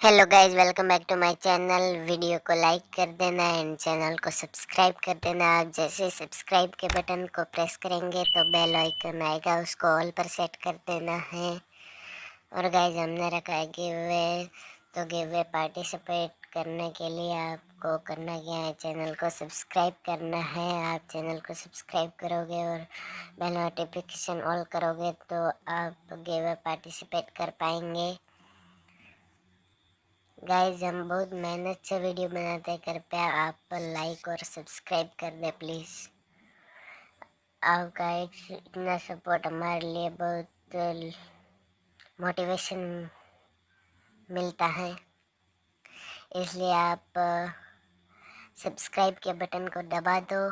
Hello guys welcome back to my channel video को like कर देना एंड चैनल को सब्सक्राइब कर देना। आप जैसे सब्सक्राइब के बटन को प्रेस करेंगे तो बेल आइकन आएगा, उसको ऑल पर सेट कर देना है। और गाइज़ हमने रखा है गिव तो गिव पार्टिसिपेट करने के लिए आपको करना क्या है? चैनल को सब्सक्राइब करना है। आप चैनल को सब्सक्राइब करोगे और बेल नोटिफिकेशन ऑल करोगे तो आप गिव पार्टिसिपेट कर पाएँगे। गाइज़ हम बहुत मेहनत से वीडियो बनाते हैं। कृपया आप लाइक और सब्सक्राइब कर दें प्लीज़ आपका एक इतना सपोर्ट हमारे लिए बहुत मोटिवेशन मिलता है। इसलिए आप सब्सक्राइब के बटन को दबा दो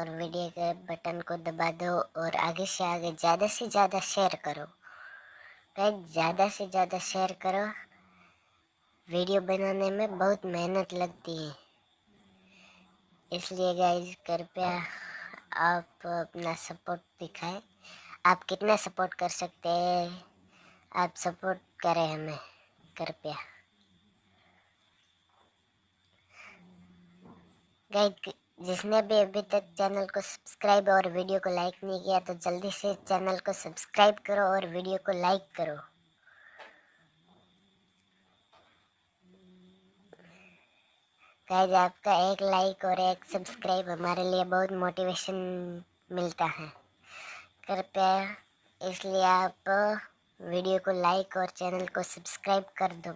और वीडियो के बटन को दबा दो और आगे से आगे ज़्यादा से ज़्यादा शेयर करो। गाइज़ ज़्यादा से ज़्यादा शेयर करो। वीडियो बनाने में बहुत मेहनत लगती है। इसलिए गाइज़ कृपया आप अपना सपोर्ट दिखाएँ। आप कितना सपोर्ट कर सकते हैं? आप सपोर्ट करें हमें कृपया गाइज़ जिसने भी अभी तक चैनल को सब्सक्राइब और वीडियो को लाइक नहीं किया तो जल्दी से चैनल को सब्सक्राइब करो और वीडियो को लाइक करो। गाइज़ आपका एक लाइक और एक सब्सक्राइब हमारे लिए बहुत मोटिवेशन मिलता है। कृपया इसलिए आप वीडियो को लाइक और चैनल को सब्सक्राइब कर दो।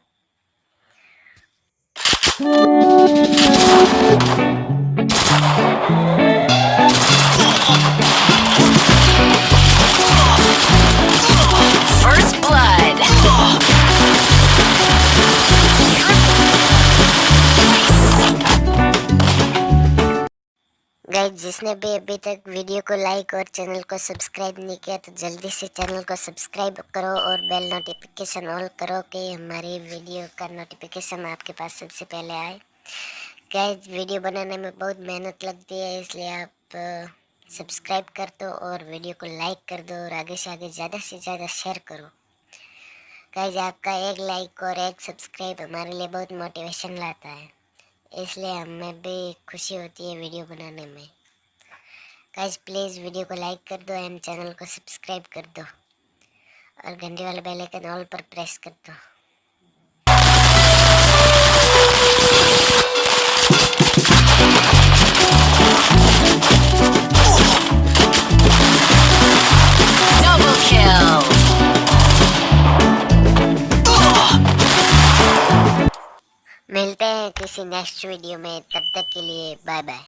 जिसने भी अभी तक वीडियो को लाइक और चैनल को सब्सक्राइब नहीं किया तो जल्दी से चैनल को सब्सक्राइब करो और बेल नोटिफिकेशन ऑल करो कि हमारी वीडियो का नोटिफिकेशन आपके पास सबसे पहले आए। गाइज़ वीडियो बनाने में बहुत मेहनत लगती है, इसलिए आप सब्सक्राइब कर दो और वीडियो को लाइक कर दो और आगे से आगे ज़्यादा से ज़्यादा शेयर करो। गाइज़ आपका एक लाइक और एक सब्सक्राइब हमारे लिए बहुत मोटिवेशन लाता है, इसलिए हमें भी खुशी होती है वीडियो बनाने में। गाइज़ प्लीज़ वीडियो को लाइक कर दो एंड चैनल को सब्सक्राइब कर दो। और घंटे वाले बेल आइकन ऑल पर प्रेस कर दो। मिलते हैं किसी नेक्स्ट वीडियो में तब तक के लिए बाय बाय